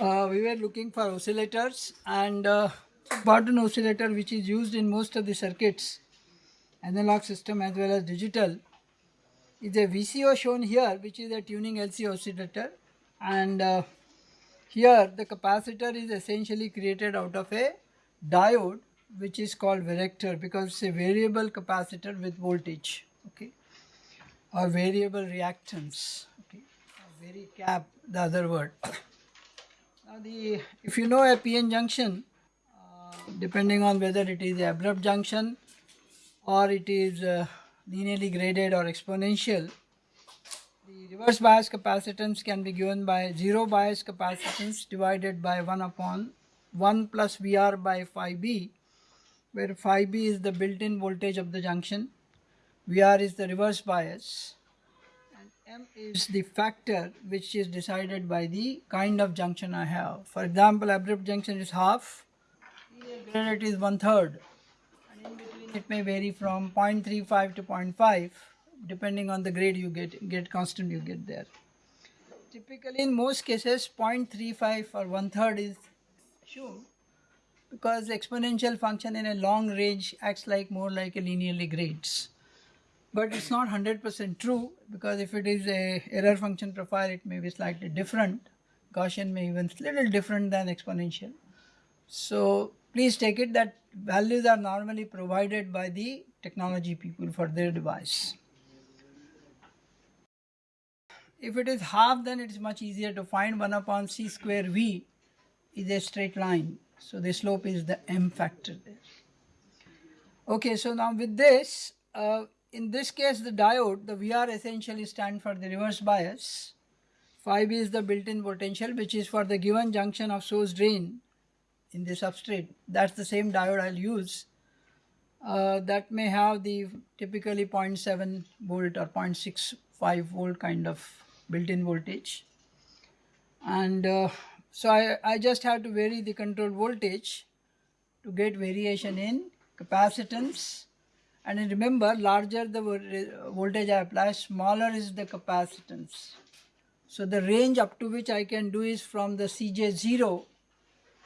uh, we were looking for oscillators and uh, important oscillator which is used in most of the circuits analog system as well as digital. Is a VCO shown here which is a tuning LC oscillator. And uh, here the capacitor is essentially created out of a diode which is called varactor because it's a variable capacitor with voltage okay? Or variable reactance okay? Cap the other word now the if you know a PN junction uh, depending on whether it is abrupt junction or it is uh, linearly graded or exponential the reverse bias capacitance can be given by zero bias capacitance divided by 1 upon 1 plus VR by phi b where phi b is the built-in voltage of the junction, VR is the reverse bias M is the factor which is decided by the kind of junction I have. For example, abrupt junction is half, graded is one third and in between it may vary from 0.35 to 0.5 depending on the grade you get, get constant you get there. Typically in most cases 0.35 or one third is assumed because exponential function in a long range acts like more like a linearly grades. But it's not 100% true because if it is a error function profile it may be slightly different. Gaussian may even little different than exponential. So please take it that values are normally provided by the technology people for their device. If it is half then it is much easier to find 1 upon c square v is a straight line so the slope is the m factor there. Okay, so now with this, uh, in this case the diode, the VR essentially stand for the reverse bias. Phi b is the built-in potential which is for the given junction of source drain in the substrate. That's the same diode I'll use. Uh, that may have the typically 0.7 volt or 0.65 volt kind of built-in voltage. And uh, so I, I just have to vary the control voltage to get variation in capacitance and remember larger the voltage I apply smaller is the capacitance. So the range up to which I can do is from the CJ0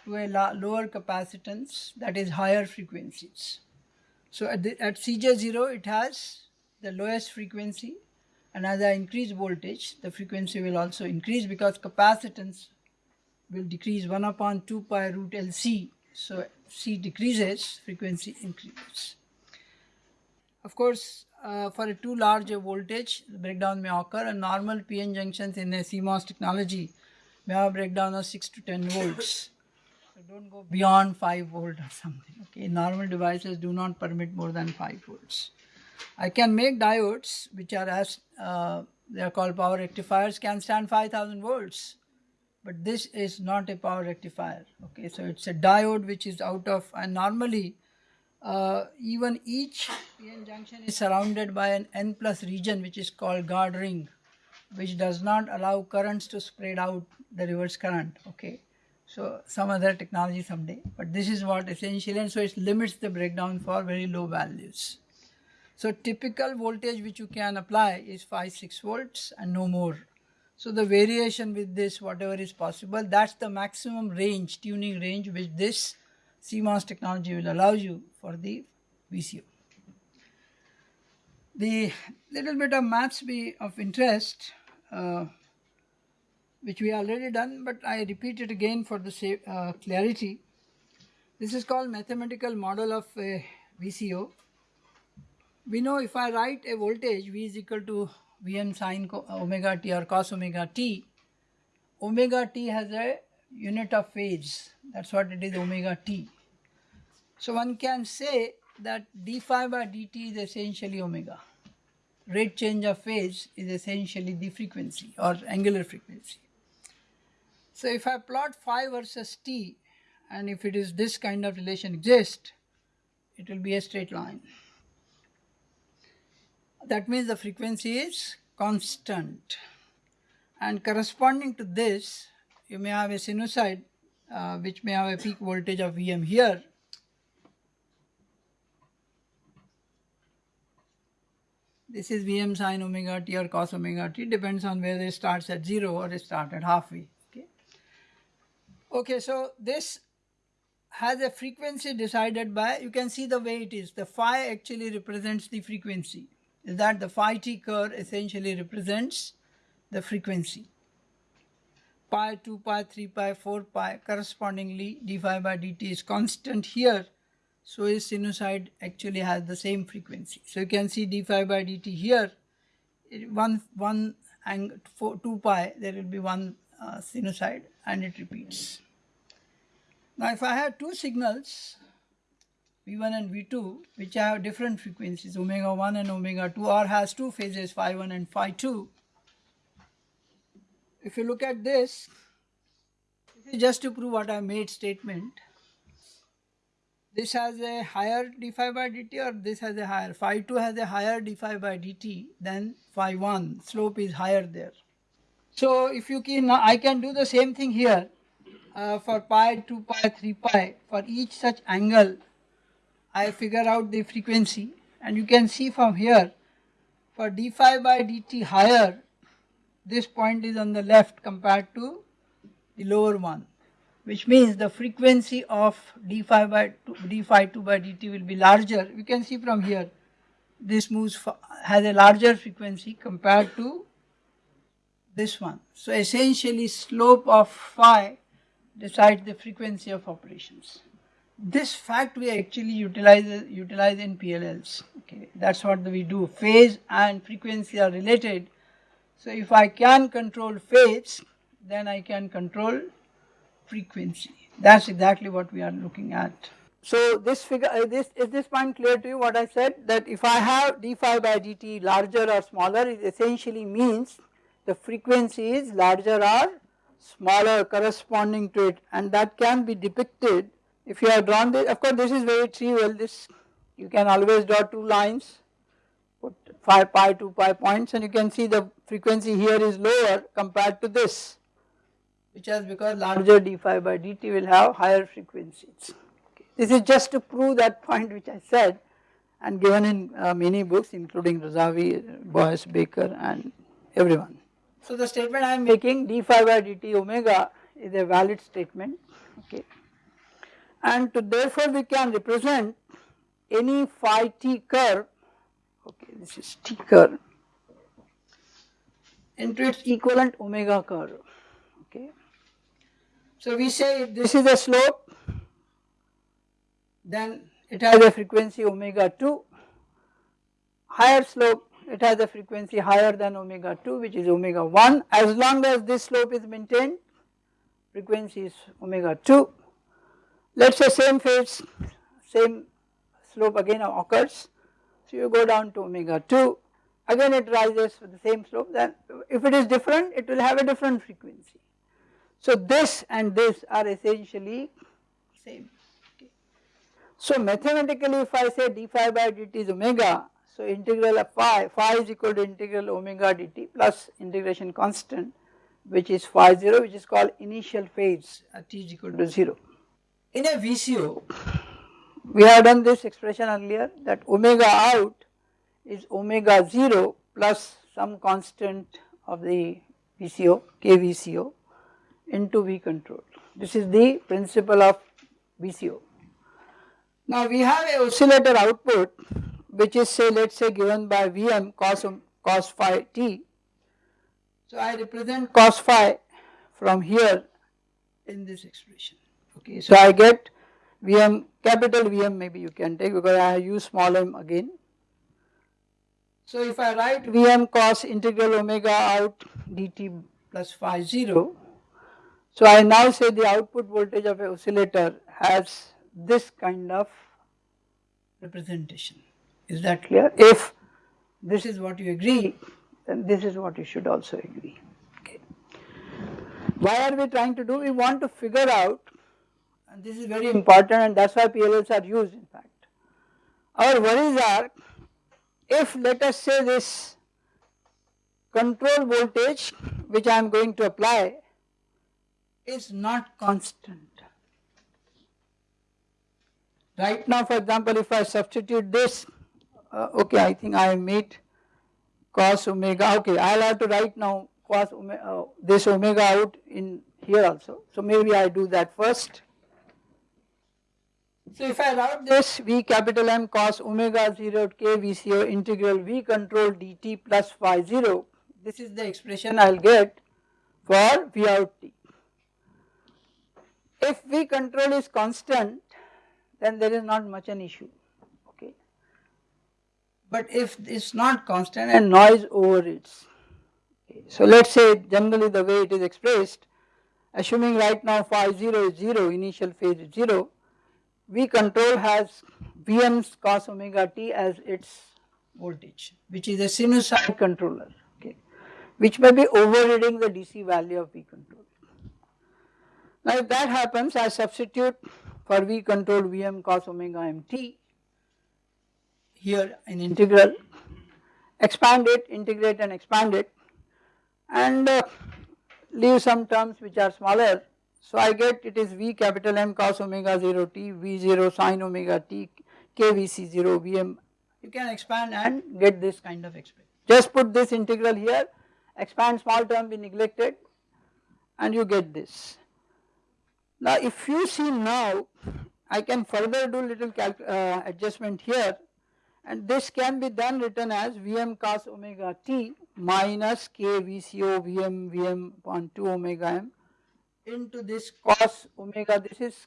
to a lower capacitance that is higher frequencies. So at, the, at CJ0 it has the lowest frequency and as I increase voltage the frequency will also increase because capacitance will decrease 1 upon 2 pi root LC. So C decreases, frequency increases. Of course, uh, for a too large a voltage, breakdown may occur and normal PN junctions in a CMOS technology may have a breakdown of 6 to 10 volts. So don't go beyond 5 volt or something. Okay, normal devices do not permit more than 5 volts. I can make diodes which are as uh, they are called power rectifiers can stand 5000 volts but this is not a power rectifier okay so it's a diode which is out of and normally uh, even each PN junction is surrounded by an N plus region which is called guard ring which does not allow currents to spread out the reverse current. Okay. So some other technology someday. But this is what essentially and so it limits the breakdown for very low values. So typical voltage which you can apply is 5 6 volts and no more. So the variation with this, whatever is possible, that's the maximum range, tuning range, which this CMOS technology will allow you for the VCO. The little bit of maths be of interest, uh, which we already done, but I repeat it again for the uh, clarity. This is called mathematical model of a VCO. We know if I write a voltage V is equal to Vm sine omega t or cos omega t, omega t has a unit of phase. That's what it is omega t. So one can say that d phi by dt is essentially omega. Rate change of phase is essentially the frequency or angular frequency. So if I plot phi versus t and if it is this kind of relation exists, it will be a straight line that means the frequency is constant and corresponding to this you may have a sinusoid uh, which may have a peak voltage of Vm here this is Vm sine omega t or cos omega t depends on whether it starts at 0 or it starts at half V okay. Okay, so this has a frequency decided by, you can see the way it is. The phi actually represents the frequency. Is that the phi t curve essentially represents the frequency. Pi, 2 pi, 3 pi, 4 pi, correspondingly d phi by dt is constant here. So his sinusoid actually has the same frequency. So you can see d phi by dt here, one, one and 2 pi, there will be one uh, sinusoid and it repeats. Now if I have two signals, V1 and V2, which have different frequencies, omega 1 and omega 2, or has two phases, phi 1 and phi 2. If you look at this, this is just to prove what I made statement. This has a higher d phi by dt or this has a higher. Phi 2 has a higher d phi by dt than phi 1. Slope is higher there. So if you can, I can do the same thing here uh, for pi, 2 pi, 3 pi. For each such angle, I figure out the frequency and you can see from here for d phi by dt higher, this point is on the left compared to the lower one which means the frequency of d phi by 2, d phi 2 by dt will be larger. You can see from here this moves has a larger frequency compared to this one. So essentially slope of phi decides the frequency of operations. This fact we actually utilize utilize in PLLs. Okay, that's what we do. Phase and frequency are related. So if I can control phase, then I can control frequency. That's exactly what we are looking at. So this figure, uh, this is this point clear to you? What I said that if I have d phi by dt larger or smaller, it essentially means the frequency is larger or smaller corresponding to it, and that can be depicted if you have drawn this. Of course, this is very trivial. This you can always draw two lines, 5 pi 2 pi points, and you can see the frequency here is lower compared to this which is because larger d phi by dt will have higher frequencies. Okay. This is just to prove that point which I said and given in uh, many books including Razavi, Boyce, Baker and everyone. So the statement I am making d phi by dt omega is a valid statement okay and to therefore we can represent any phi t curve this is t curve into its equivalent omega curve okay. So we say if this is a slope then it has a frequency omega 2 higher slope it has a frequency higher than omega 2 which is omega 1 as long as this slope is maintained frequency is omega 2 let us say same phase same slope again occurs so you go down to omega 2 again it rises with the same slope then if it is different it will have a different frequency so this and this are essentially same. Okay. So mathematically if I say d phi by dt is omega, so integral of phi, phi is equal to integral omega dt plus integration constant which is phi 0 which is called initial phase at t is equal to 0. In a VCO, we have done this expression earlier that omega out is omega 0 plus some constant of the VCO, KVCO into V control. This is the principle of VCO. Now we have a oscillator output which is say let us say given by Vm cos, cos phi t. So I represent cos phi from here in this expression okay. So I get Vm capital Vm maybe you can take because I use small m again. So if I write Vm cos integral omega out dt plus phi 0 so I now say the output voltage of a oscillator has this kind of representation. Is that clear? If this is what you agree, then this is what you should also agree. Okay. Why are we trying to do? We want to figure out, and this is very important and that is why PLLs are used in fact. Our worries are, if let us say this control voltage which I am going to apply is not constant. Right now for example if I substitute this, uh, okay I think I made cos omega, okay I will have to write now cos omega, uh, this omega out in here also. So maybe I do that first. So if I write this V capital M cos omega 0 k VCO integral V control dt plus phi 0, this is the expression I will get for V out t. If V control is constant then there is not much an issue okay. But if it is not constant and noise overrides. Okay. So let us say generally the way it is expressed assuming right now phi 0 is 0 initial phase is 0 V control has Vm's cos omega t as its voltage which is a sinusoid controller okay which may be overriding the DC value of V control. Now if that happens I substitute for V control Vm cos omega mt here in integral expand it integrate and expand it and uh, leave some terms which are smaller so I get it is V capital M cos omega 0 t V0 sin omega t KVCO Vm you can expand and get this kind of expression. Just put this integral here expand small term be neglected and you get this. Now if you see now I can further do little uh, adjustment here and this can be then written as Vm cos omega t minus k Vco Vm Vm upon 2 omega m into this cos omega this is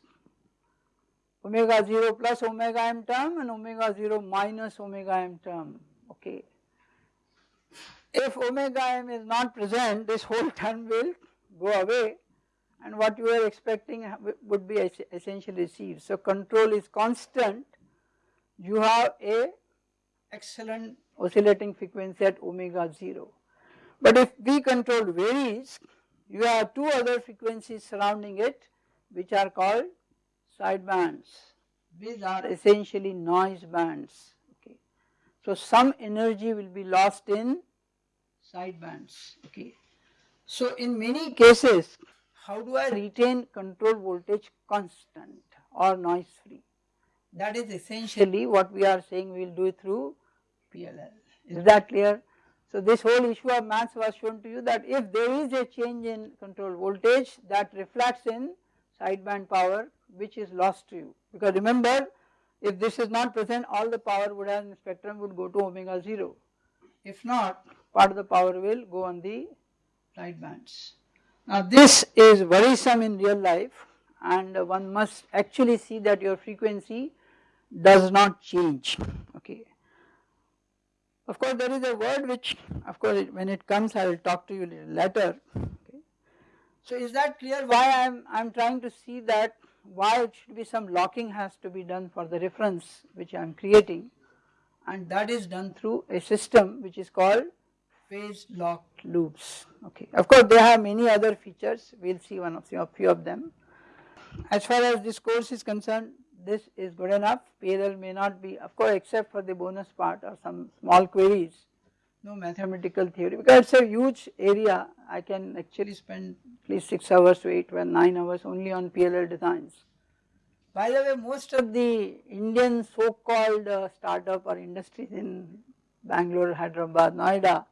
omega 0 plus omega m term and omega 0 minus omega m term okay. If omega m is not present this whole term will go away and what you are expecting would be essentially received. So control is constant you have a excellent oscillating frequency at omega 0. But if V control varies you have two other frequencies surrounding it which are called sidebands. These are essentially noise bands. Okay. So some energy will be lost in sidebands. Okay. So in many cases, how do I retain control voltage constant or noise free? That is essentially what we are saying we will do through PLL. Is that clear? So this whole issue of maths was shown to you that if there is a change in control voltage that reflects in sideband power which is lost to you. Because remember if this is not present all the power would have in spectrum would go to omega 0 if not part of the power will go on the sidebands. Now this is worrisome in real life and one must actually see that your frequency does not change of course, there is a word which of course when it comes I will talk to you later. Okay. So is that clear why I am I am trying to see that why it should be some locking has to be done for the reference which I am creating and that is done through a system which is called phase locked loops. Okay. Of course, they have many other features we will see one of a few of them. As far as this course is concerned this is good enough PLL may not be of course except for the bonus part or some small queries no mathematical theory because it is a huge area I can actually spend at least 6 hours to 8 well 9 hours only on PLL designs. By the way most of the Indian so called uh, startup or industries in Bangalore, Hyderabad, Noida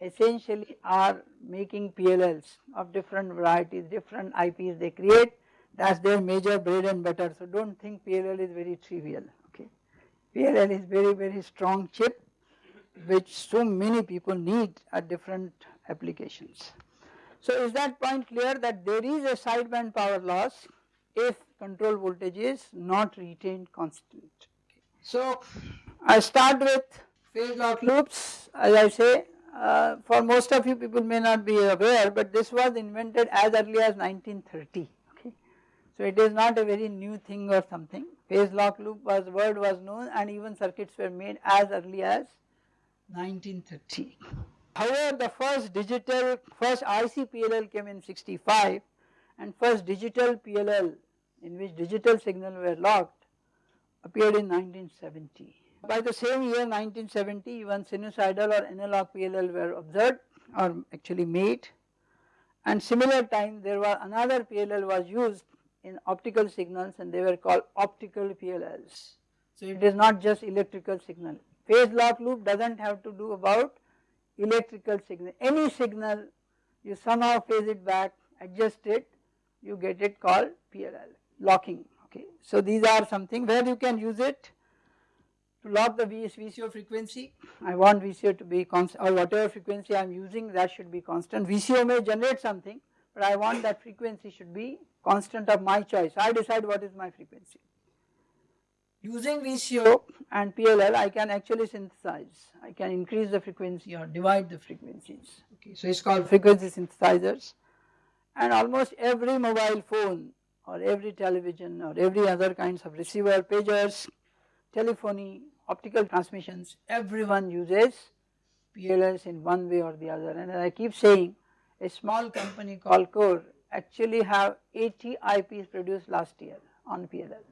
essentially are making PLLs of different varieties, different IPs they create that is their major bread and butter. So do not think PLL is very trivial, okay. PLL is very, very strong chip which so many people need at different applications. So is that point clear that there is a sideband power loss if control voltage is not retained constant. Okay. So I start with phase lock loops as I say uh, for most of you people may not be aware but this was invented as early as 1930 so it is not a very new thing or something. Phase lock loop was word was known and even circuits were made as early as 1930. However, the first digital, first IC PLL came in 65 and first digital PLL in which digital signal were locked appeared in 1970. By the same year 1970 even sinusoidal or analog PLL were observed or actually made and similar time there was another PLL was used in optical signals and they were called optical PLLs. So it is not just electrical signal. Phase lock loop does not have to do about electrical signal. Any signal you somehow phase it back, adjust it you get it called PLL locking okay. So these are something where you can use it to lock the VCO frequency. I want VCO to be constant or whatever frequency I am using that should be constant. VCO may generate something but I want that frequency should be constant of my choice. I decide what is my frequency. Using VCO and PLL I can actually synthesize, I can increase the frequency or divide the frequencies. Okay, so it's called frequency synthesizers and almost every mobile phone or every television or every other kinds of receiver, pagers, telephony, optical transmissions, everyone uses PLLs in one way or the other and I keep saying a small company called Core actually have 80 IPs produced last year on PLL.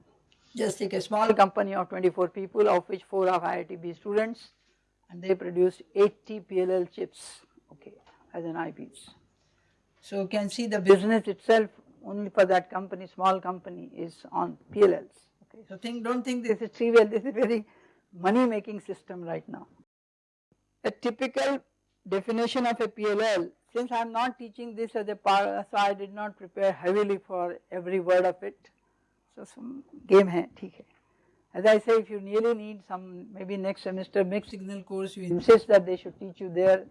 Just take a small company of 24 people of which 4 are IITB students and they produced 80 PLL chips okay as an IPs. So you can see the business itself only for that company small company is on PLLs okay. So think don't think this is trivial this is very money making system right now. A typical definition of a PLL since I am not teaching this as a part so I did not prepare heavily for every word of it. So some game hai, hai. As I say if you really need some maybe next semester mixed signal course you insist that they should teach you there.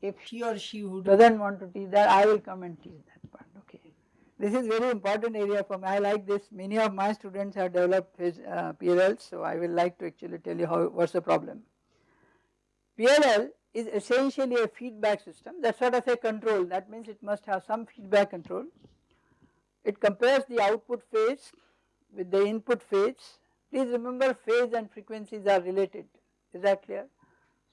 If he or she who does not want to teach that I will come and teach that part okay. This is very important area for me I like this many of my students have developed his uh, PLL so I will like to actually tell you how what is the problem. PLL is essentially a feedback system that sort of a control that means it must have some feedback control. It compares the output phase with the input phase. Please remember phase and frequencies are related is that clear?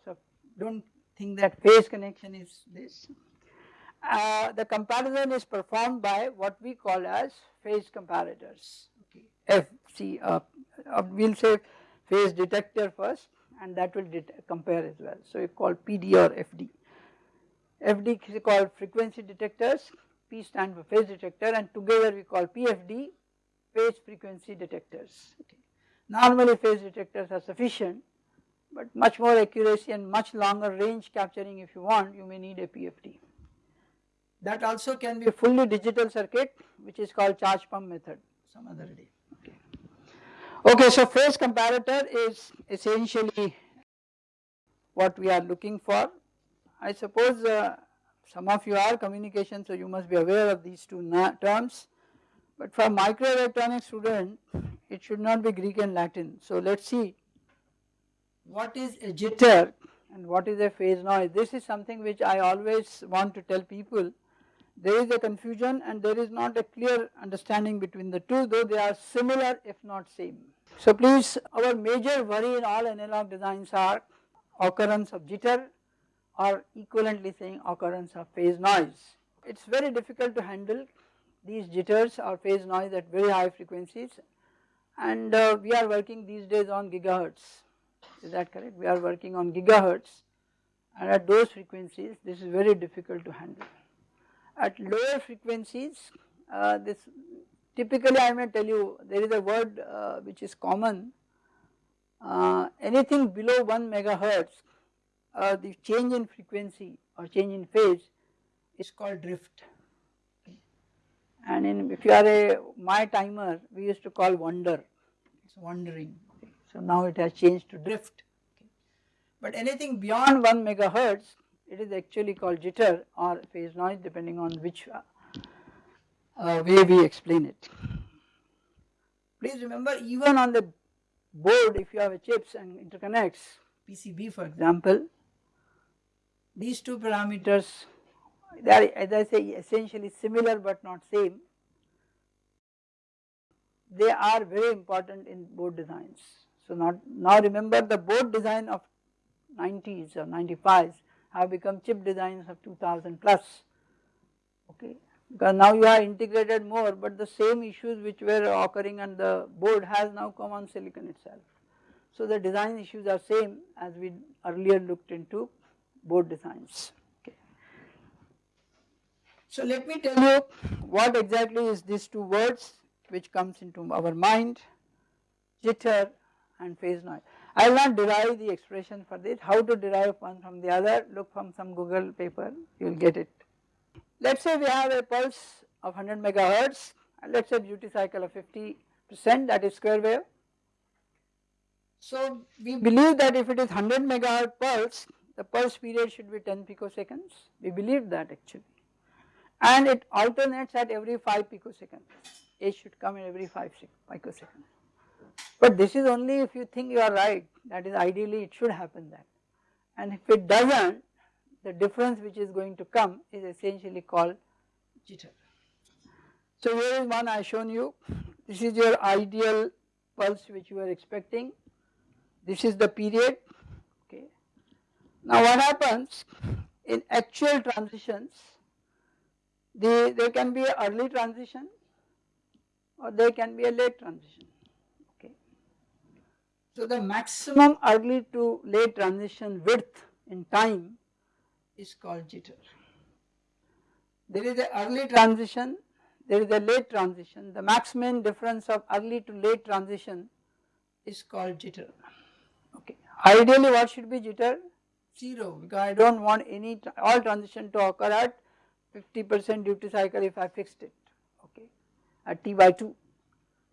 So do not think that phase connection is this. Uh, the comparison is performed by what we call as phase comparators okay. FC uh, uh, we will say phase detector first and that will compare as well. So, you call PD or FD. FD is called frequency detectors, P stand for phase detector and together we call PFD phase frequency detectors. Okay. Normally phase detectors are sufficient but much more accuracy and much longer range capturing if you want you may need a PFD. That also can be a fully digital circuit which is called charge pump method some other day. Okay, so phase comparator is essentially what we are looking for. I suppose uh, some of you are communication so you must be aware of these two terms but for microelectronics student it should not be Greek and Latin. So let us see what is a jitter and what is a phase noise. This is something which I always want to tell people there is a confusion and there is not a clear understanding between the two though they are similar if not same. So please our major worry in all analog designs are occurrence of jitter or equivalently saying occurrence of phase noise. It is very difficult to handle these jitters or phase noise at very high frequencies and uh, we are working these days on gigahertz is that correct we are working on gigahertz and at those frequencies this is very difficult to handle. At lower frequencies uh, this typically I may tell you there is a word uh, which is common. Uh, anything below 1 megahertz uh, the change in frequency or change in phase is called drift. And in if you are a my timer we used to call wander it is wandering so now it has changed to drift. But anything beyond 1 megahertz it is actually called jitter or phase noise depending on which uh, uh, way we explain it. Please remember even on the board if you have a chips and interconnects PCB for example these two parameters they are as I say essentially similar but not same they are very important in board designs. So not now remember the board design of 90s or 95s have become chip designs of 2000 plus okay because now you have integrated more but the same issues which were occurring on the board has now come on silicon itself. So the design issues are same as we earlier looked into board designs. Okay. So let me tell you what exactly is these two words which comes into our mind jitter and phase noise. I will not derive the expression for this, how to derive one from the other, look from some Google paper, you will get it. Let us say we have a pulse of 100 megahertz. And let us say duty cycle of 50 percent that is square wave. So we believe that if it is 100 megahertz pulse the pulse period should be 10 picoseconds. We believe that actually. And it alternates at every 5 picoseconds. H should come in every 5 picoseconds. But this is only if you think you are right that is ideally it should happen that and if it does not the difference which is going to come is essentially called jitter. So here is one I have shown you this is your ideal pulse which you are expecting this is the period okay. Now what happens in actual transitions the, there can be an early transition or there can be a late transition. So the maximum early to late transition width in time is called jitter. There is a early transition, there is a late transition, the maximum difference of early to late transition is called jitter. Okay. Ideally what should be jitter? 0 because I do not want any all transition to occur at 50 percent duty cycle if I fixed it okay at T by 2.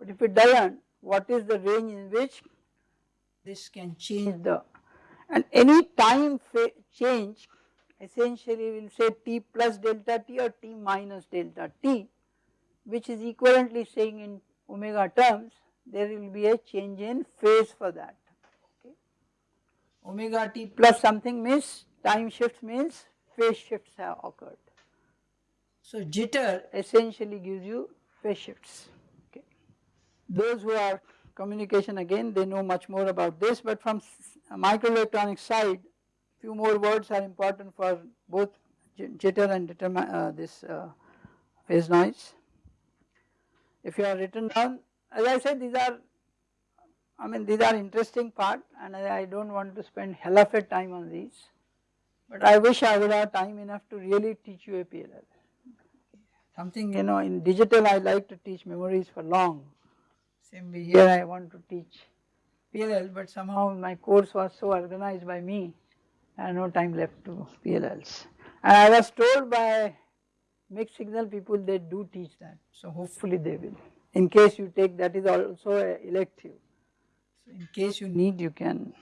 But if it does not what is the range in which this can change the and any time change essentially we will say T plus delta T or T minus delta T which is equivalently saying in omega terms there will be a change in phase for that okay. Omega T plus something means time shift means phase shifts have occurred. So jitter essentially gives you phase shifts okay. Those who are communication again they know much more about this but from microelectronic side few more words are important for both jitter and uh, this uh, phase noise. If you are written down as I said these are I mean these are interesting part and I, I do not want to spend hell of a time on these but I wish I would have time enough to really teach you a PLL. Something you know in digital I like to teach memories for long way here I want to teach PLL but somehow my course was so organized by me I have no time left to PLLs. And I was told by mixed signal people they do teach that, so hopefully they will. In case you take that is also elective. So in case you need you can.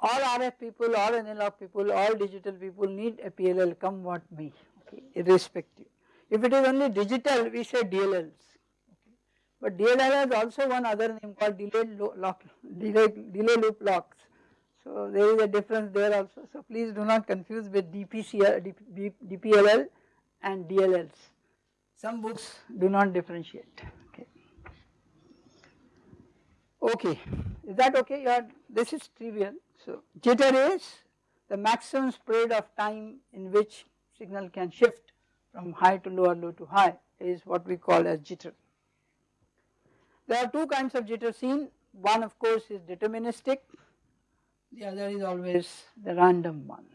All RF people, all analog people, all digital people need a PLL come what may, okay, irrespective. If it is only digital we say DLLs. But DLL has also one other name called delayed lock, delay, delay loop locks. So there is a difference there also. So please do not confuse with DPCL, DPLL and DLLs. Some books do not differentiate. Okay. Okay, is that okay? Are, this is trivial. So jitter is the maximum spread of time in which signal can shift from high to lower, low to high is what we call as jitter. There are two kinds of jitter seen. One of course is deterministic. The other is always the random one.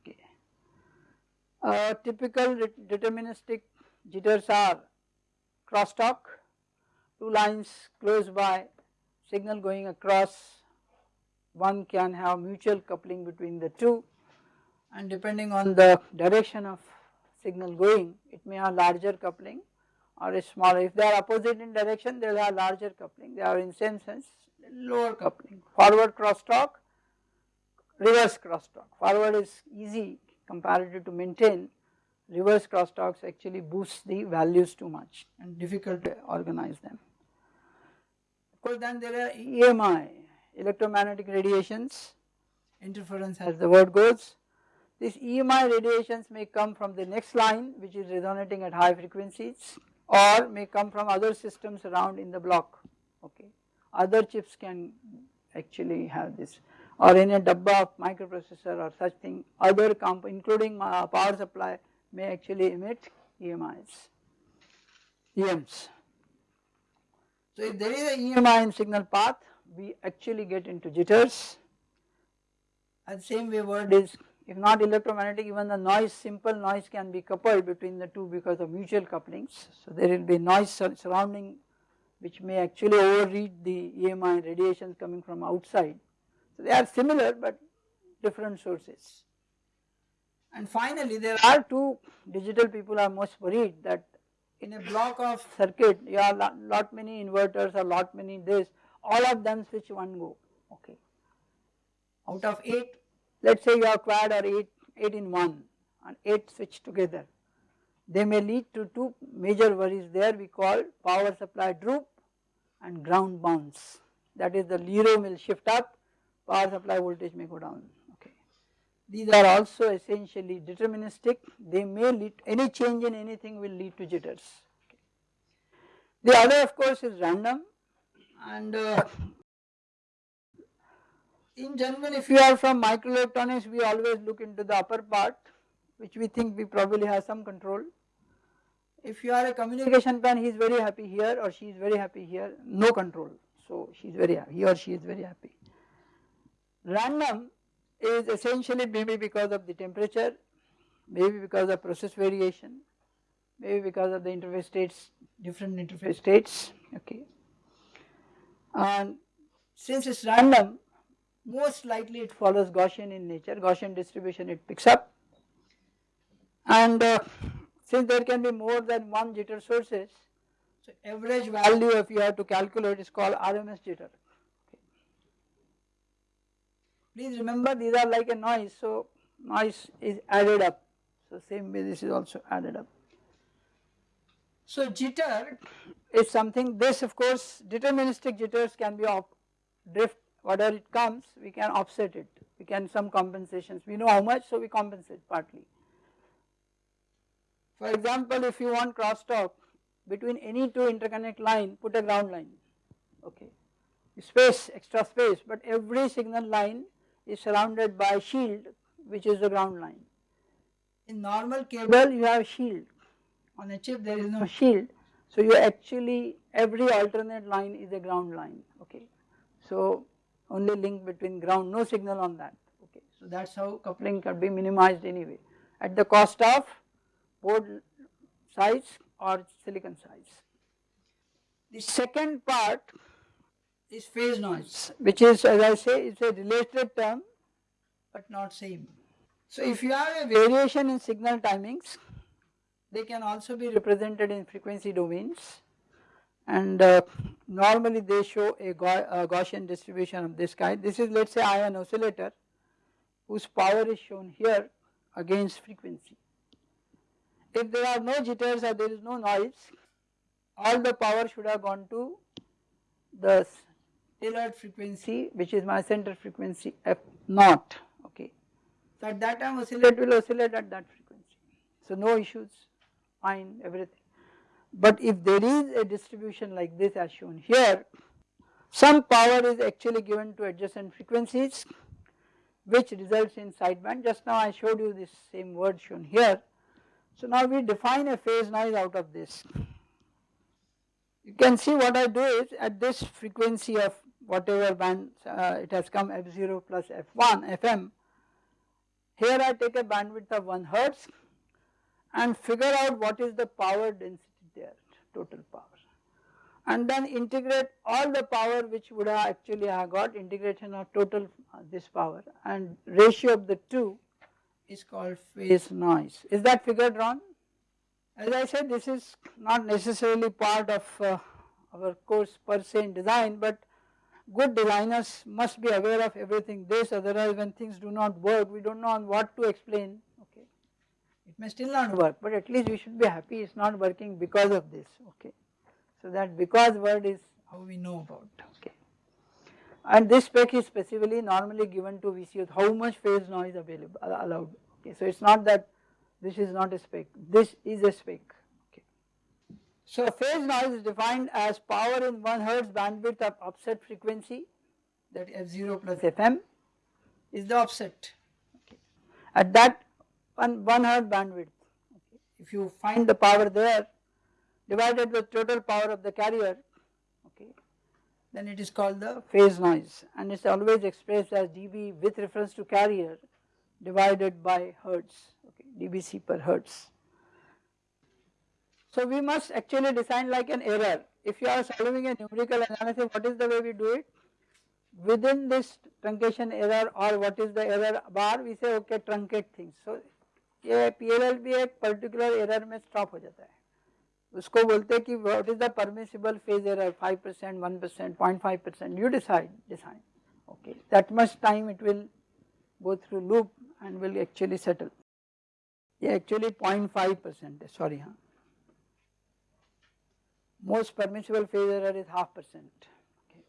Okay. Uh, typical deterministic jitters are crosstalk, two lines close by, signal going across, one can have mutual coupling between the two. And depending on the direction of signal going it may have larger coupling or a smaller. If they are opposite in direction they will have larger coupling, they are in same sense lower coupling. Forward crosstalk reverse crosstalk. Forward is easy comparative to maintain, reverse crosstalks actually boost the values too much and difficult to organize them. Of course then there are EMI, electromagnetic radiations, interference as the word goes. These EMI radiations may come from the next line which is resonating at high frequencies or may come from other systems around in the block, okay. Other chips can actually have this or in a dabba of microprocessor or such thing other comp including uh, power supply may actually emit EMIs, EMs. So if there is a EMI in signal path we actually get into jitters and same way word is if not electromagnetic even the noise simple noise can be coupled between the two because of mutual couplings. So there will be noise surrounding which may actually overread the EMI radiations coming from outside so they are similar but different sources. And finally there are two digital people are most worried that in a block of circuit you have lot, lot many inverters or lot many this all of them switch one go okay. Out of 8 let us say you have quad or 8, 8 in 1 and 8 switch together. They may lead to two major worries there we call power supply droop and ground bounce that is the Lero will shift up power supply voltage may go down okay. These are also essentially deterministic they may lead any change in anything will lead to jitters. Okay. The other of course is random and uh, in general if you are from microelectronics we always look into the upper part which we think we probably have some control. If you are a communication plan he is very happy here or she is very happy here no control so she is very he or she is very happy. Random is essentially maybe because of the temperature, maybe because of process variation, maybe because of the interface states, different interface states, okay. And since it is random, most likely it follows Gaussian in nature, Gaussian distribution it picks up. And uh, since there can be more than one jitter sources, so average value if you have to calculate is called RMS jitter. Please remember these are like a noise, so noise is added up. So same way this is also added up. So jitter is something, this of course deterministic jitters can be of drift, whatever it comes we can offset it, we can some compensations, we know how much so we compensate partly. For example, if you want crosstalk between any two interconnect line put a ground line, okay, space, extra space but every signal line is surrounded by shield which is the ground line. In normal cable you have shield, on a chip there is no shield. So you actually every alternate line is a ground line. Okay. So only link between ground no signal on that okay. So that is how coupling can be minimized anyway at the cost of board size or silicon size. The second part is phase noise which is as I say is a related term but not same. So if you have a variation in signal timings they can also be represented in frequency domains and uh, normally they show a, a Gaussian distribution of this kind. This is let us say ion oscillator whose power is shown here against frequency. If there are no jitters or there is no noise all the power should have gone to the tailored frequency which is my center frequency f naught okay. So at that time oscillate will oscillate at that frequency. So no issues fine everything. But if there is a distribution like this as shown here some power is actually given to adjacent frequencies which results in sideband just now I showed you this same word shown here. So now we define a phase noise out of this. You can see what I do is at this frequency of whatever band uh, it has come f0 plus f1 fm. Here I take a bandwidth of 1 hertz and figure out what is the power density there total power and then integrate all the power which would have actually have got integration of total uh, this power and ratio of the two is called phase noise. Is that figure drawn? As I said this is not necessarily part of uh, our course per se in design but good designers must be aware of everything this otherwise when things do not work we do not know on what to explain. It may still not work but at least we should be happy it is not working because of this okay. So that because word is how we know about okay. And this spec is specifically normally given to VCOs how much phase noise available allowed okay. So it is not that this is not a spec this is a spec Okay. so phase noise is defined as power in 1 hertz bandwidth of offset frequency that f0 plus fm is the offset okay. at that 1, 1 hertz bandwidth if you find the power there divided with total power of the carrier okay then it is called the phase noise and it is always expressed as dB with reference to carrier divided by hertz okay dBc per hertz. So we must actually design like an error. If you are solving a numerical analysis, what is the way we do it? Within this truncation error or what is the error bar, we say okay truncate things. So ये P L L भी एक particular error में stop हो जाता है उसको बोलते हैं कि what is the permissible phase error five percent one percent point five percent you decide decide okay that much time it will go through loop and will actually settle yeah actually 0.5 percent sorry huh? most permissible phase error is half percent okay.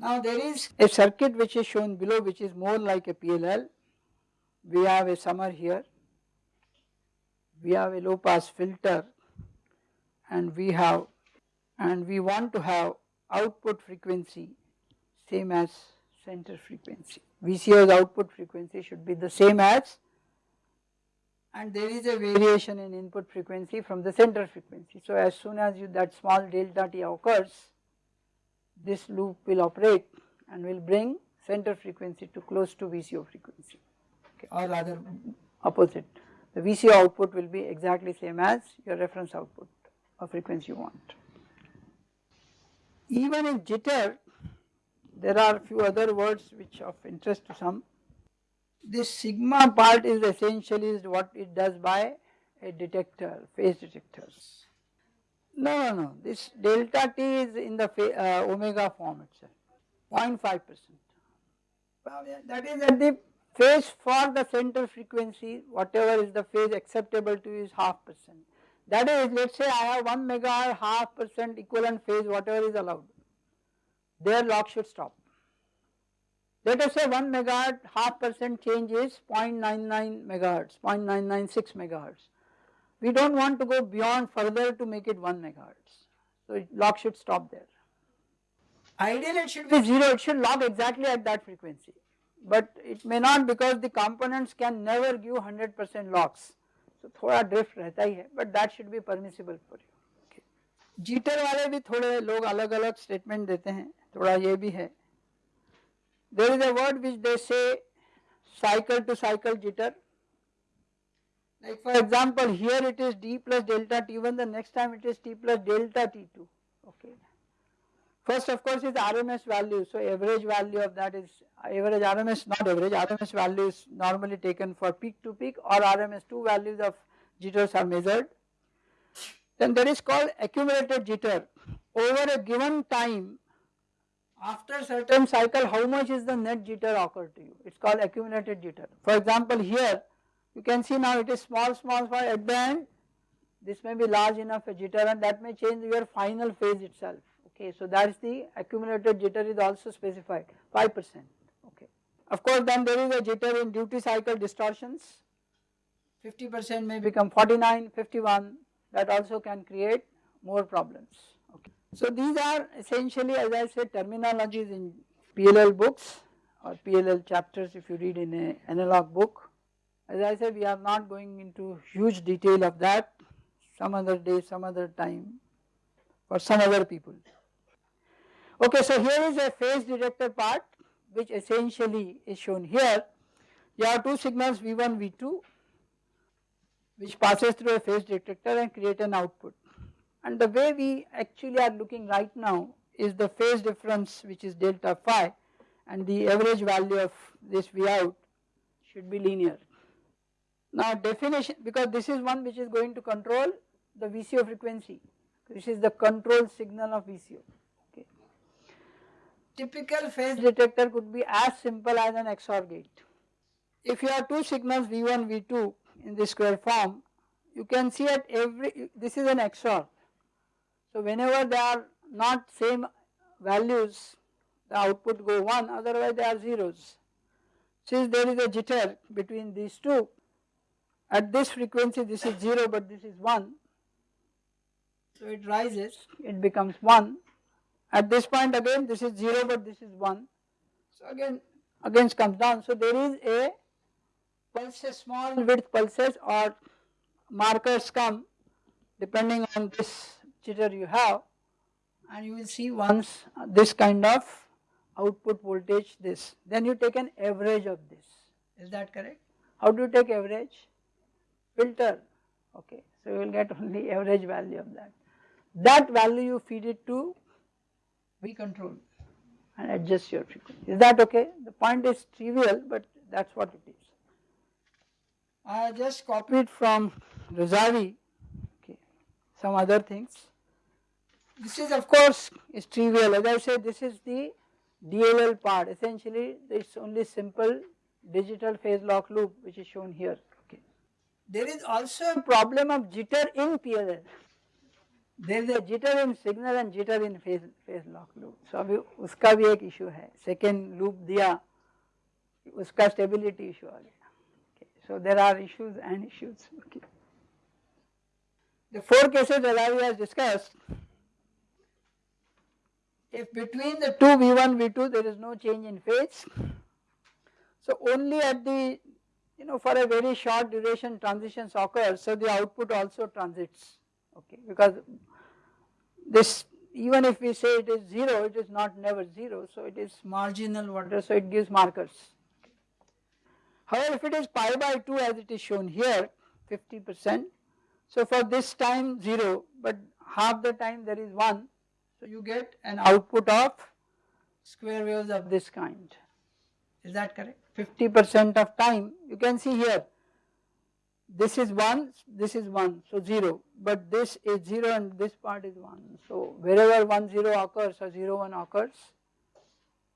now there is a circuit which is shown below which is more like a PLL we have a summer here we have a low pass filter and we have and we want to have output frequency same as center frequency. VCO's output frequency should be the same as and there is a variation in input frequency from the center frequency. So as soon as you that small delta t occurs, this loop will operate and will bring center frequency to close to VCO frequency okay, or rather opposite. The VCO output will be exactly same as your reference output of frequency you want. Even in jitter, there are a few other words which of interest to some. This sigma part is essentially what it does by a detector, phase detectors. No, no, no, this delta t is in the uh, omega form itself, 0.5 percent. Well, that is at the phase for the center frequency, whatever is the phase acceptable to you is half percent. That is, let us say I have 1 megahertz half percent equivalent phase, whatever is allowed their lock should stop. Let us say 1 megahertz half percent change is 0.99 megahertz, 0.996 megahertz. We do not want to go beyond further to make it 1 megahertz. So lock should stop there. Ideally it should be 0, it should lock exactly at that frequency But it may not because the components can never give 100% locks. So thoda drift रहता ही है but that should be permissible for you. Jitter वाले भी थोड़े लोग अलग अलग statement देते हैं थोड़ा ये भी है there is a word which दे से cycle to cycle jitter like for example here it is d plus delta t1 the next time it is t plus delta t2 okay first of course is rms value. So average value of that is average rms not average rms value is normally taken for peak to peak or rms 2 values of jitters are measured. Then that is called accumulated jitter. Over a given time after certain cycle how much is the net jitter occur to you? It is called accumulated jitter. For example here you can see now it is small small small at the end this may be large enough a jitter and that may change your final phase itself okay. So that is the accumulated jitter is also specified 5 percent okay. Of course then there is a jitter in duty cycle distortions 50 percent may become 49, 51 that also can create more problems. okay. So these are essentially as I said terminologies in PLL books or PLL chapters if you read in a analog book. As I said we are not going into huge detail of that some other day, some other time for some other people. Okay, so here is a phase detector part which essentially is shown here. You have two signals V1, V2 which passes through a phase detector and create an output. And the way we actually are looking right now is the phase difference which is delta phi and the average value of this V out should be linear. Now definition because this is one which is going to control the VCO frequency, this is the control signal of VCO. Typical phase detector could be as simple as an XOR gate. If you have two signals V1, V2 in the square form, you can see at every, this is an XOR so whenever they are not same values the output go 1 otherwise they are zeros. Since there is a jitter between these two at this frequency this is 0 but this is 1 so it rises it becomes 1 at this point again this is 0 but this is 1 so again again comes down. So there is a pulses small width pulses or markers come depending on this jitter you have. And you will see once this kind of output voltage this. Then you take an average of this. Is that correct? How do you take average? Filter. Okay. So you will get only average value of that. That value you feed it to V control and adjust your frequency is that okay the point is trivial but that is what it is I just copied from Razavi, okay, some other things. This is of course is trivial as I said this is the DLL part essentially it is only simple digital phase lock loop which is shown here. Okay. There is also a problem of jitter in PLL there is a jitter in signal and jitter in phase phase lock loop. So अभी us,ka भी ek issue hai second loop diya, uska stability issue ah Okay. So there are issues and issues. Okay. The four cases Razavi has discussed, if between the two V1, V2 there is no change in phase, so only at the you know for a very short duration transitions occur, so the output also transits okay because this even if we say it is 0 it is not never 0 so it is marginal whatever so it gives markers. However if it is pi by 2 as it is shown here 50 percent so for this time 0 but half the time there is 1 so you get an output of square waves of this kind. Is that correct? 50 percent of time you can see here this is 1, this is 1 so 0 but this is 0 and this part is 1. So wherever 1 0 occurs or 0 1 occurs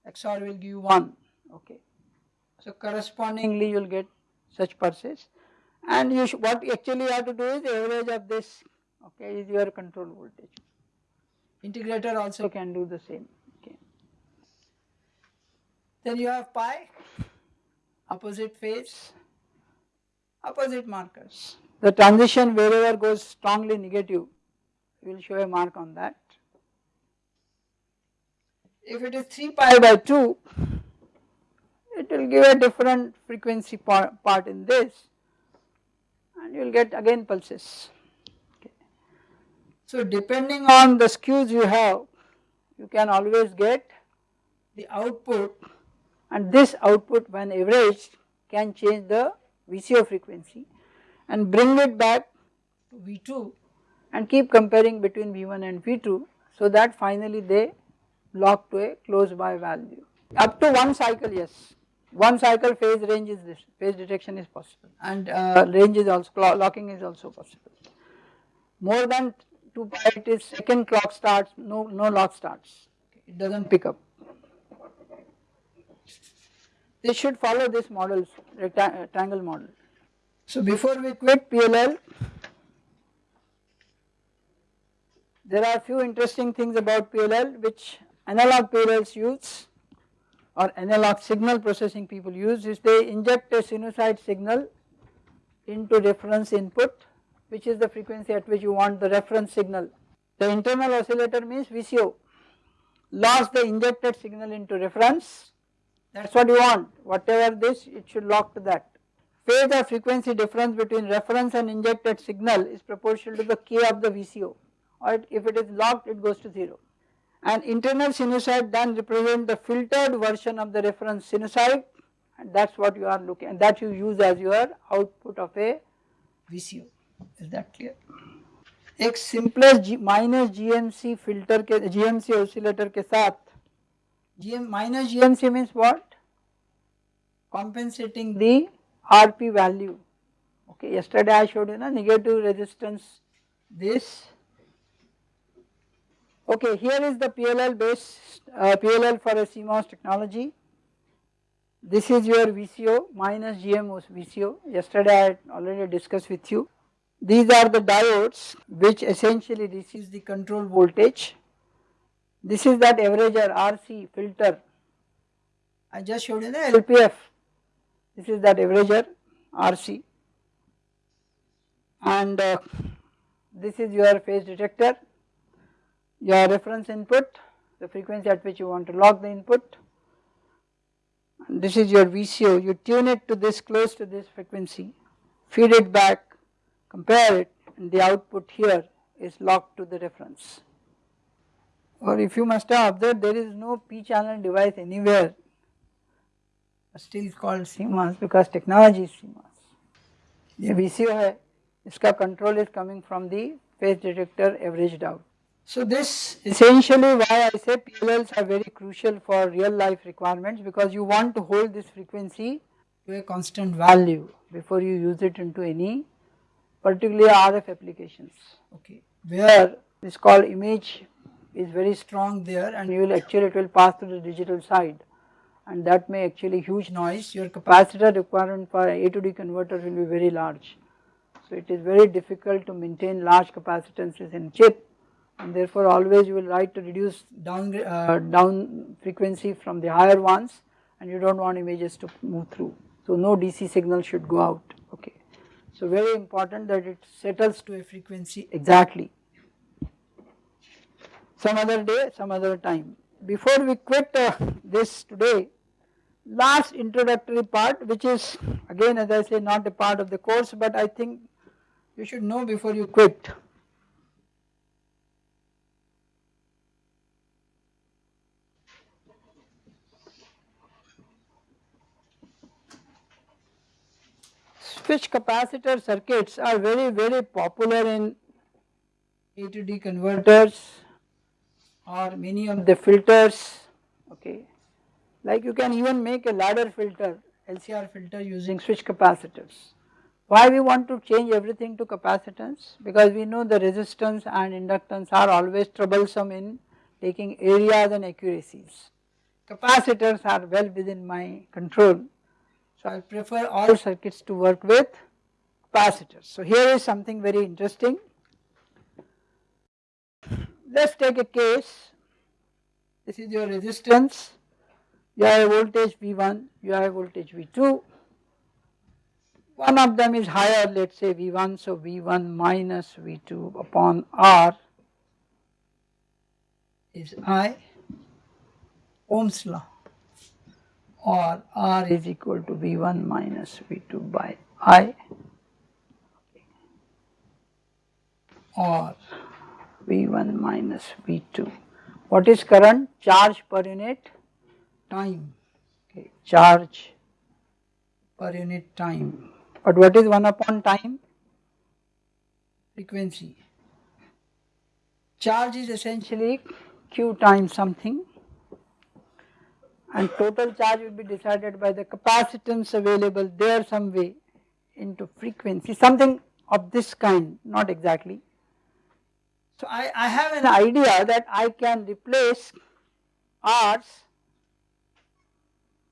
XOR will give you 1 okay. So correspondingly you will get such pulses and you what actually you have to do is average of this okay is your control voltage. Integrator also can do the same. Okay. Then you have pi, opposite phase, opposite markers. The transition wherever goes strongly negative, we will show a mark on that. If it is 3 pi by 2, it will give a different frequency part, part in this and you will get again pulses. So depending on the skews you have, you can always get the output and this output when averaged can change the VCO frequency and bring it back to V2 and keep comparing between V1 and V2 so that finally they lock to a close by value. Up to one cycle yes, one cycle phase range is this, phase detection is possible and uh, range is also, locking is also possible. More than 2 pi it is second clock starts, no, no lock starts, it does not pick up. They should follow this model, rectangle uh, model. So before we quit PLL, there are few interesting things about PLL which analog PLLs use or analog signal processing people use is they inject a sinusoid signal into reference input which is the frequency at which you want the reference signal. The internal oscillator means VCO, lost the injected signal into reference, that is what you want, whatever this it should lock to that. Phase or frequency difference between reference and injected signal is proportional to the K of the VCO or if it is locked it goes to 0. And internal sinusoid then represent the filtered version of the reference sinusoid and that is what you are looking and that you use as your output of a VCO. Is that clear? एक simplest minus GMC filter के GMC oscillator के साथ GM minus GMC means what? Compensating the RP value. Okay, yesterday I showed you know, negative resistance this. Okay, here is the PLL based uh, PLL for a CMOS technology. This is your VCO minus GM VCO. Yesterday I already discussed with you. These are the diodes which essentially receives the control voltage this is that averager RC filter. I just showed you the LPF. This is that averager RC and uh, this is your phase detector, your reference input, the frequency at which you want to lock the input. And this is your VCO, you tune it to this close to this frequency, feed it back compare it and the output here is locked to the reference Or if you must have observed there is no p channel device anywhere still called CMOS because technology is CMOS. ये VCO है इसका control is coming from the phase detector averaged out. So this essentially why I say PLLs are very crucial for real life requirements because you want to hold this frequency to a constant value before you use it into any particularly RF applications okay where this called image is very strong there and you will actually it will pass through the digital side and that may actually huge noise your capacitor requirement for A to D converter will be very large. So it is very difficult to maintain large capacitances in chip and therefore always you will like to reduce down, uh, down frequency from the higher ones and you do not want images to move through. So no DC signal should go out okay. So very important that it settles to a frequency exactly some other day, some other time. Before we quit uh, this today, last introductory part which is again as I say not a part of the course but I think you should know before you quit. Switch capacitor circuits are very very popular in A to D converters or many of the filters okay like you can even make a ladder filter LCR filter using switch capacitors. Why we want to change everything to capacitance because we know the resistance and inductance are always troublesome in taking areas and accuracies. Capacitors are well within my control so I prefer all circuits to work with capacitors. So here is something very interesting let us take a case, this is your resistance, you have a voltage V1, you have a voltage V2, one of them is higher let us say V1, so V1 minus V2 upon R is I, Ohm's law. Or R is equal to V1 minus V2 by I. Or V1 minus V2. What is current? Charge per unit time, okay, charge per unit time. But what is 1 upon time? Frequency. Charge is essentially Q times something and total charge will be decided by the capacitance available there some way into frequency, something of this kind, not exactly so I, I have an idea that I can replace R's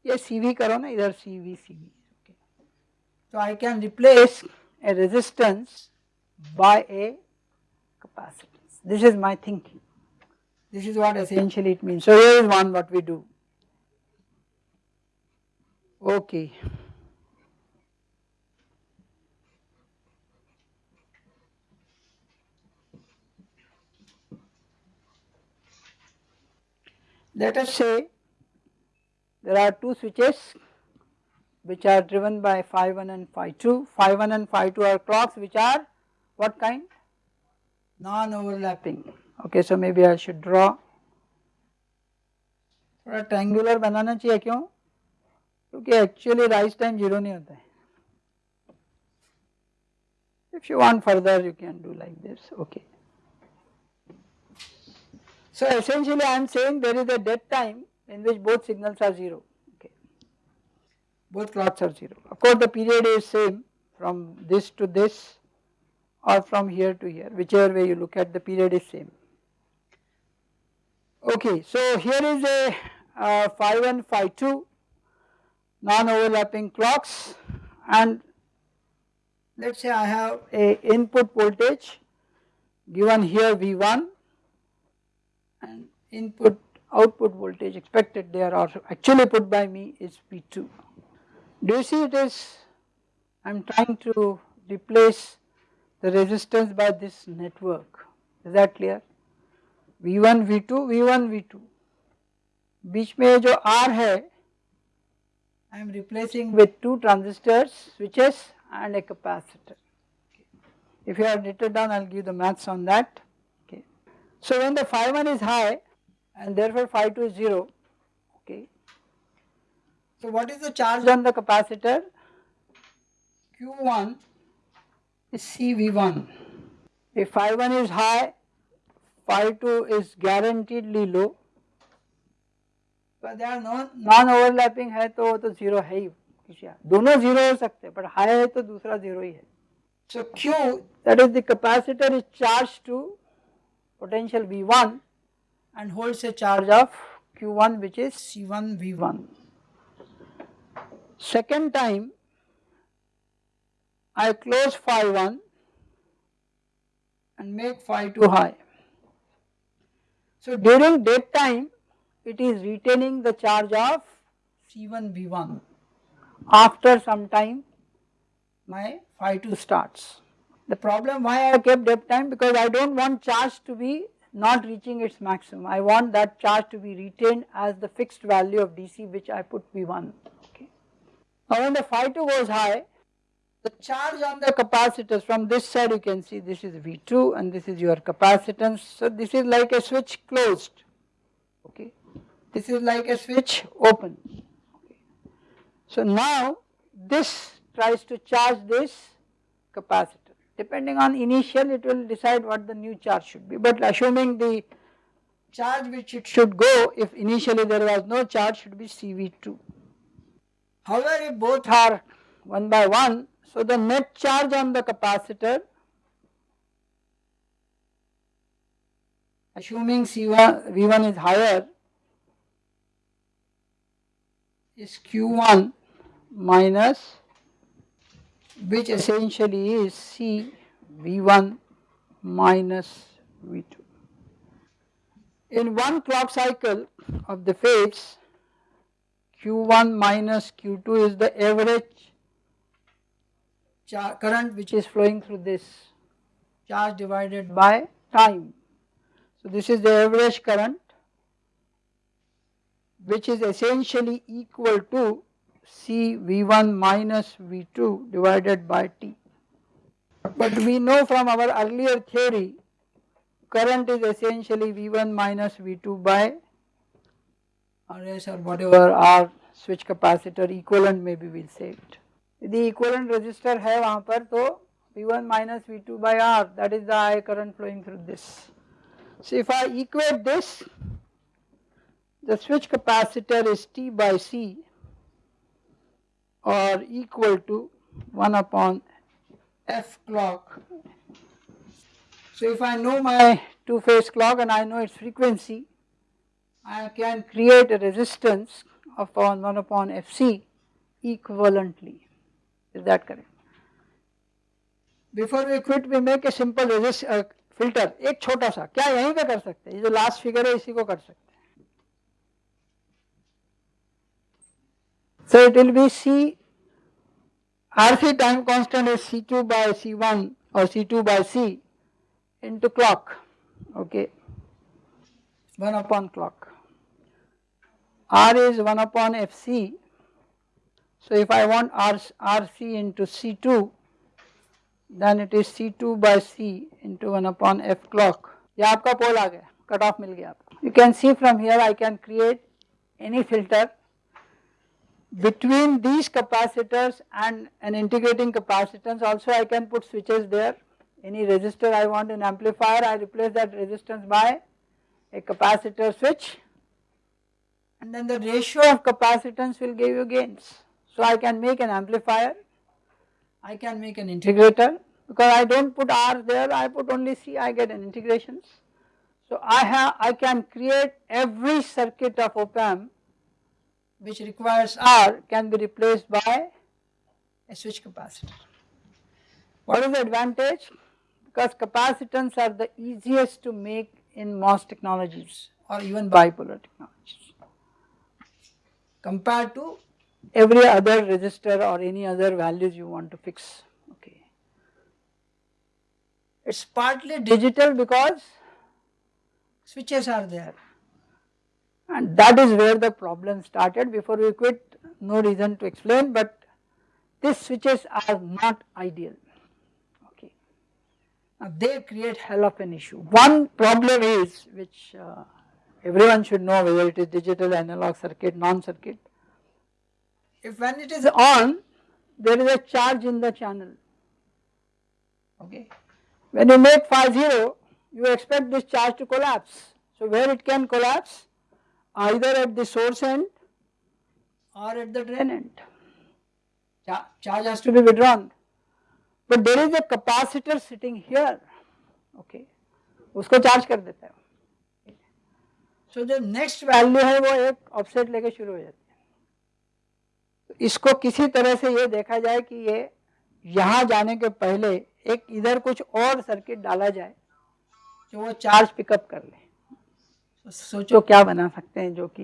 ये CV करो ना इधर CV CV okay. So I can replace a resistance by a capacitance. This is my thinking. This is what essentially it means. So here is one what we do. Okay. Let us say there are two switches which are driven by phi 1 and phi 2. Phi 1 and phi 2 are clocks which are what kind? Non-overlapping. Okay, so maybe I should draw. थोड़ा triangular बनाना चाहिए क्यों क्योंकि actually rise time zero नहीं होता है if you want further you can do like this okay so essentially I am saying there is a dead time in which both signals are 0, okay. both clocks are 0. Of course the period is same from this to this or from here to here whichever way you look at the period is same. Okay, so here is a uh, phi 1 phi 2 non-overlapping clocks and let us say I have a input voltage given here V1 and input output voltage expected there or actually put by me is V2. Do you see it is I am trying to replace the resistance by this network is that clear V1 V2 V1 V2 बीच में जो R है I am replacing with two transistors switches and a capacitor. If you have written down I will give the maths on that. So when the phi 1 is high and therefore phi 2 is 0, okay. So what is the charge on the capacitor? Q1 is CV1. If phi 1 is high, phi 2 is guaranteedly low. But they are non, non overlapping है तो वो तो zero है ही दोनों zero हो सकते हैं पर हाई है तो दूसरा जीरो ही है So Q that is the capacitor is charged to potential V1 and holds a charge of Q1 which is C1 V1. V1. Second time I close phi 1 and make phi 2 high. So during dead time it is retaining the charge of C1 V1. after some time My phi 2 starts. The problem Why I kept dead time? Because I don't want charge to be not reaching its maximum. I want that charge to be retained as the fixed value of DC which I put V1. Okay. Now when the phi 2 goes high, the charge on the capacitors from this side you can see this is V2 and this is your capacitance. So this is like a switch closed. Okay. This is like a switch open. Okay. So now this tries to charge this capacitor. Depending on initial it will decide what the new charge should be but assuming the charge which it should go if initially there was no charge should be CV2. However if both are 1 by 1 so the net charge on the capacitor assuming C1 V1 is higher is Q1 minus which essentially is C V1 minus V2. In one clock cycle of the phase Q1 minus Q2 is the average current which is flowing through this charge divided by by time. So this is the average current which is essentially equal to C V1 minus V2 divided by T. But we know from our earlier theory current is essentially V1 minus V2 by RS or whatever whatever. our switch capacitor equivalent maybe we'll say it. यदि equivalent resistor है वहाँ पर तो V1 minus V2 by R that is the I current flowing through this. So if I equate this the switch capacitor is T by C or equal to 1 upon F clock. So if I know my two phase clock and I know its frequency I can create a resistance of upon 1 upon Fc equivalently. Is that correct? Before we quit we make a simple resist uh, filter एक छोटा सा क्या यहीं पे कर सकते हैं ये जो लास्ट फिगर है इसी को कर सकते हैं So it will be C RC time constant is C2 by C1 or C2 by C into clock okay 1 upon clock. R is 1 upon Fc. So if I want R, RC into C2 then it is C2 by C into 1 upon F clock. ये आपका पोल आ गया cut off मिल गया आपको You can see from here I can create any filter between these capacitors and an integrating capacitance also I can put switches there. Any resistor I want an amplifier I replace that resistance by a capacitor switch and then the ratio of capacitance will give you gains. So I can make an amplifier, I can make an integrator. because I don't put R there I put only C I get an integrations. So I have I can create every circuit of op amp which requires R can be replaced by a switch capacitor. What is the advantage? Because capacitance are the easiest to make in MOS technologies or even bipolar technologies. compared to Every other resistor or any other values you want to fix, okay. It's partly digital because switches are there. And that is where the problem started before we quit no reason to explain but these switches are not ideal okay. Now they create hell of an issue. One problem is which uh, everyone should know whether it is digital, analog circuit, non-circuit. If when it is on there is a charge in the channel okay, When you make phi 0, you expect this charge to collapse. So where it can collapse? Either at the source end or at the drain end. cha- charge has to be withdrawn. But there is a capacitor sitting here, okay, उसको charge कर देता है सो जो next value है वो एक offset लेके शुरू हो जाती है तो इसको किसी तरह से ये देखा जाए कि ये यहाँ जाने के पहले एक इधर कुछ और सर्किट डाला जाए जो वो चार्ज पिकअप कर ले तो सोचो। क्या बना सकते हैं जो कि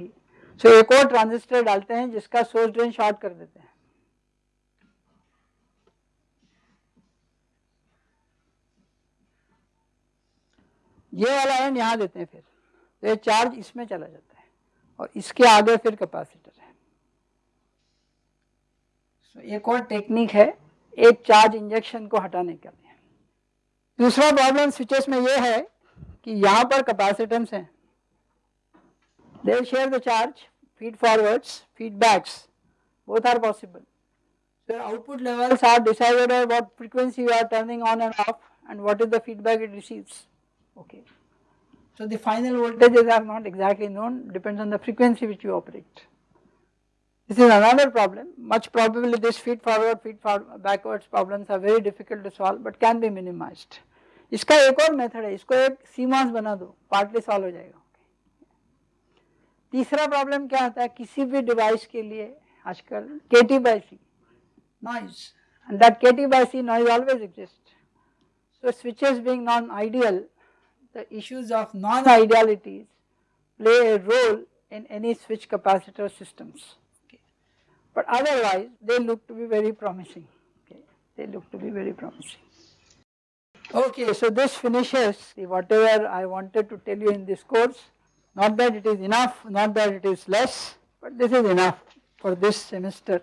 सो एक और ट्रांजिस्टर डालते हैं जिसका सोर्स ड्रेन शॉर्ट कर देते हैं। ये वाला एंड यहाँ देते हैं फिर। तो ये चार्ज इसमें चला जाता है और इसके आगे फिर कैपेसिटर है। So, एक और टेक्निक है एक चार्ज इंजेक्शन को हटाने के लिए। दूसरा प्रॉब्लम स्विचेस में ये है कि यहाँ पर कैपेसिटेंस हैं। they share the charge feed forwards feedbacks both are possible so your output levels are decided by what frequency you are turning on and off and what is the feedback it receives okay so the final voltages are not exactly known depends on the frequency which you operate this is another problem much probably this feed forward feed forward backwards problems are very difficult to solve but can be minimized इसका एक और method है इसको एक सीमांस बना दो partly solve हो जाएगा तीसरा प्रॉब्लम क्या आता है किसी भी डिवाइस के लिए आजकल के T by C noise and that के T by C noise always exist so switches being non-ideal the issues of non-idealities play a role in any switch capacitor systems okay. but otherwise they look to be very promising okay. they look to be very promising okay so this finishes the whatever i wanted to tell you in this course not that it is enough, not that it is less, but this is enough for this semester.